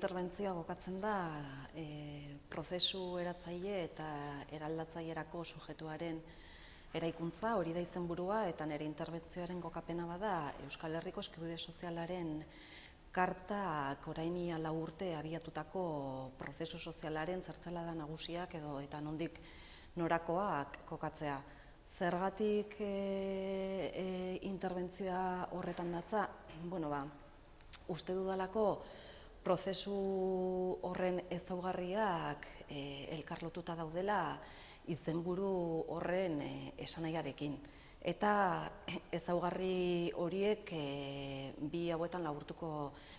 interbentzioa gokatzen da e, prozesu eratzaile eta eraldatzailerako sujetuaren eraikuntza, hori da izenburua eta nire interbentzioaren gokapena bada Euskal Herriko Eskubide Sozialaren karta oraini lau urte abiatutako prozesu sozialaren zertzela nagusiak edo eta nondik norakoak kokatzea. Zergatik e, e, interbentzioa horretan datza, bueno, ba, uste dudalako prozesu horren ezaugarriak e, elkarlotuta daudela izenburu horren e, esanaiarekin. Eta ezaugarri horiek e, bi hauetan laburtuko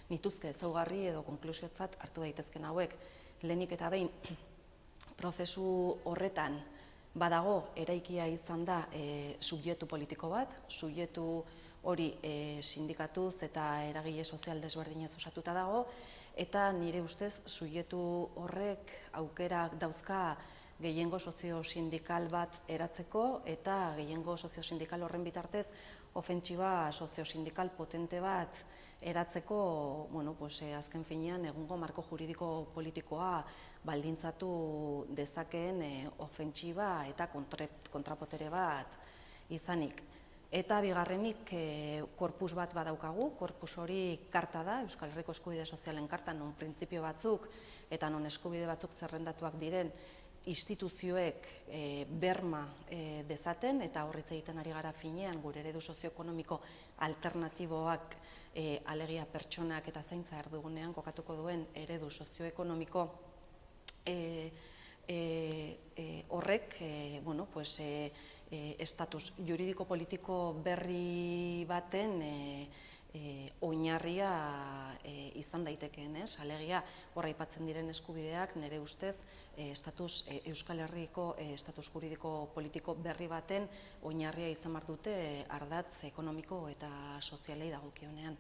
nituzke ezaugarri edo konklusiotzat hartu daitezken hauek. Lehenik eta behin prozesu horretan badago eraikia izan da e, subjetu politiko bat, subjetu hori e, sindikatuz eta eragile sozial desberdinez osatuta dago, eta nire ustez subjetu horrek aukerak dauzka gehiengo sozio-sindikal bat eratzeko eta gehiengo sozio-sindikal horren bitartez ofentsiba sozio-sindikal potente bat eratzeko, bueno, pues, eh, azken finean, egungo marko juridiko politikoa baldintzatu dezakeen eh, ofentsiba eta kontrapotere bat izanik. Eta bigarrenik e, korpus bat badaukagu, korpus hori karta da, Euskal Herriko Eskubide Sozialen karta, non printzipio batzuk eta non eskubide batzuk zerrendatuak diren instituzioek e, berma e, dezaten. Eta horretze egiten ari gara finean gure eredu sozioekonomiko alternatiboak e, alegia pertsonak eta zaintza erdugunean kokatuko duen eredu sozioekonomiko e, e, e, horrek e, bueno, pues, e, e, estatus juridiko politiko berri baten e, e, oinarria e, izan daitekeen, ez? Alegia, hor aipatzen diren eskubideak nire ustez e, estatus e, Euskal Herriko e, estatus juridiko politiko berri baten oinarria izan bar dute ardatz ekonomiko eta sozialei dagokionean.